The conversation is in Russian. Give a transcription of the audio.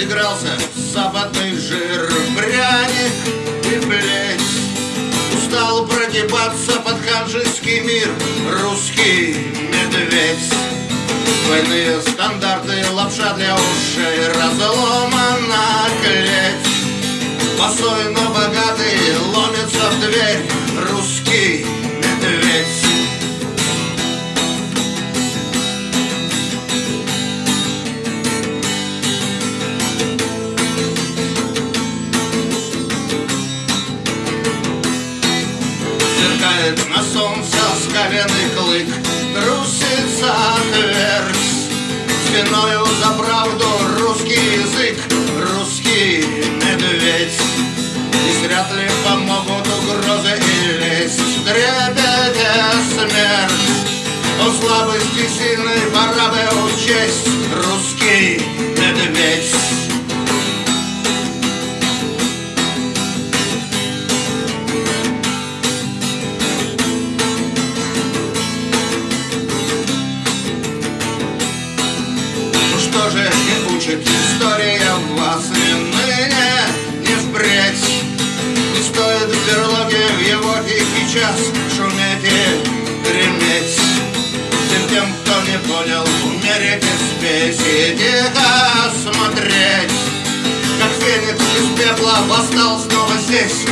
заигрался западный жир. Пряник и плеть Устал прогибаться под ханжеский мир. Русский медведь. Двойные стандарты, лапша для ушей. Разломана клеть. Босой, но богатый ломится в дверь. Русский Сверкает на солнце скаленный клык Трусится твердь Спиною за правду русский язык Русский медведь. И вряд ли помогут угрозы и лесть Дребедя смерть. О слабости сильной пора бы учесть Русский Что же не учит история вас ни ныне, не впредь. Не стоит в берлоге в его тихий час шуметь и греметь. Всем тем, кто не понял, умереть и спеть и тихо смотреть Как феникс из пепла восстал снова здесь